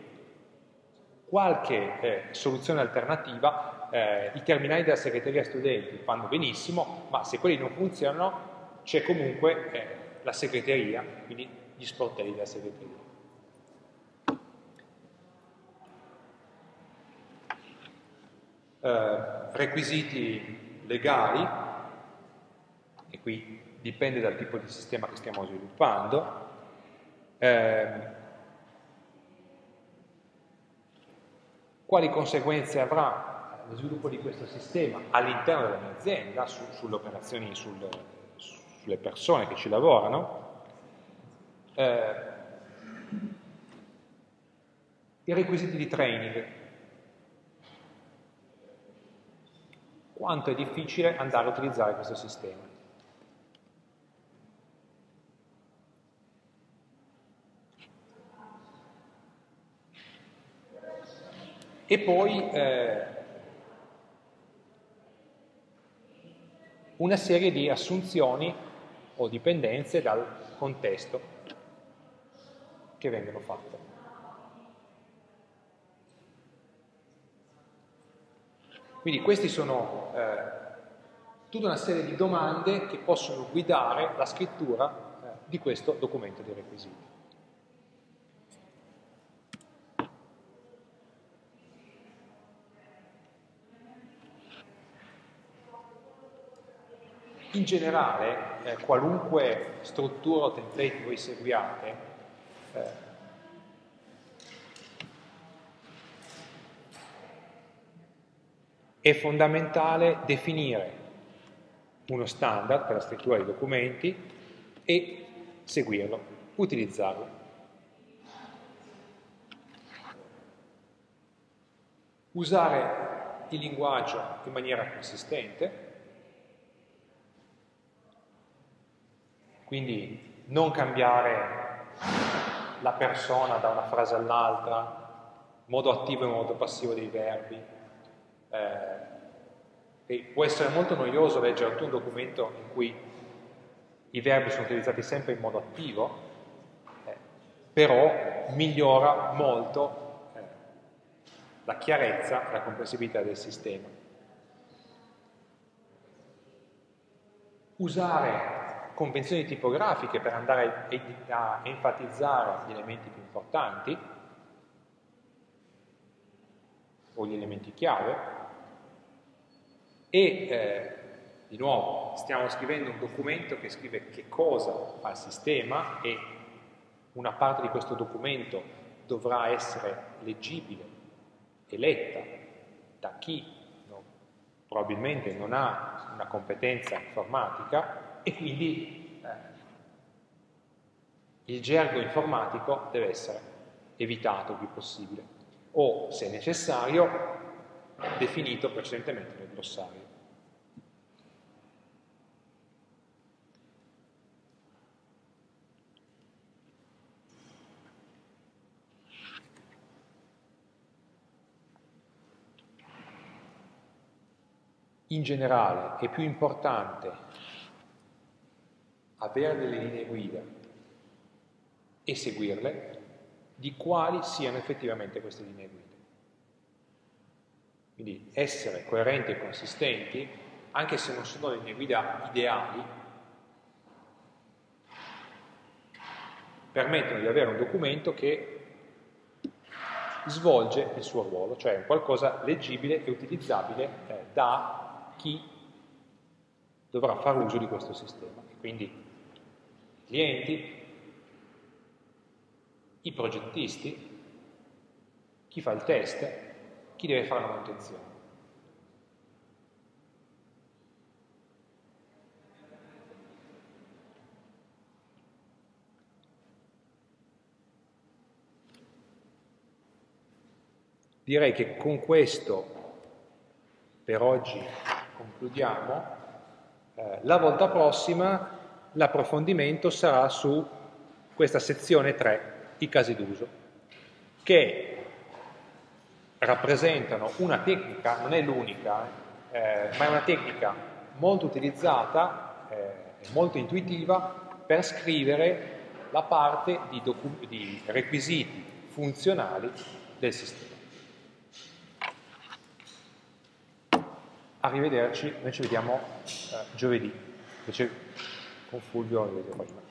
qualche eh, soluzione alternativa, eh, i terminali della segreteria studenti fanno benissimo, ma se quelli non funzionano c'è comunque eh, la segreteria, quindi gli sportelli della segreteria. Eh, requisiti legali, e qui dipende dal tipo di sistema che stiamo sviluppando, eh, quali conseguenze avrà lo sviluppo di questo sistema all'interno della mia azienda, su, sulle operazioni, sul, sulle persone che ci lavorano, eh, i requisiti di training, quanto è difficile andare a utilizzare questo sistema. E poi eh, una serie di assunzioni o dipendenze dal contesto che vengono fatte. Quindi queste sono eh, tutta una serie di domande che possono guidare la scrittura eh, di questo documento di requisiti. In generale, eh, qualunque struttura o template voi seguiate, eh, è fondamentale definire uno standard per la scrittura dei documenti e seguirlo, utilizzarlo. Usare il linguaggio in maniera consistente, Quindi non cambiare la persona da una frase all'altra, modo attivo e modo passivo dei verbi. Eh, può essere molto noioso leggere un documento in cui i verbi sono utilizzati sempre in modo attivo, eh, però migliora molto eh, la chiarezza e la comprensibilità del sistema. Usare convenzioni tipografiche per andare a, enfatizzare gli elementi più importanti o gli elementi chiave e eh, di nuovo stiamo scrivendo un documento che scrive che cosa fa il sistema e una parte di questo documento dovrà essere leggibile e letta da chi no, probabilmente non ha una competenza informatica e quindi eh, il gergo informatico deve essere evitato il più possibile o, se necessario, definito precedentemente nel glossario. In generale è più importante avere delle linee guida e seguirle, di quali siano effettivamente queste linee guida. Quindi essere coerenti e consistenti, anche se non sono linee guida ideali, permettono di avere un documento che svolge il suo ruolo, cioè qualcosa leggibile e utilizzabile eh, da chi dovrà fare uso di questo sistema. Quindi clienti, i progettisti, chi fa il test, chi deve fare la manutenzione. Direi che con questo per oggi concludiamo. Eh, la volta prossima l'approfondimento sarà su questa sezione 3, i casi d'uso, che rappresentano una tecnica, non è l'unica, eh, ma è una tecnica molto utilizzata eh, e eh, molto intuitiva per scrivere la parte di, di requisiti funzionali del sistema. Arrivederci, noi ci vediamo eh, giovedì invece con Fulvio rivedremo prima.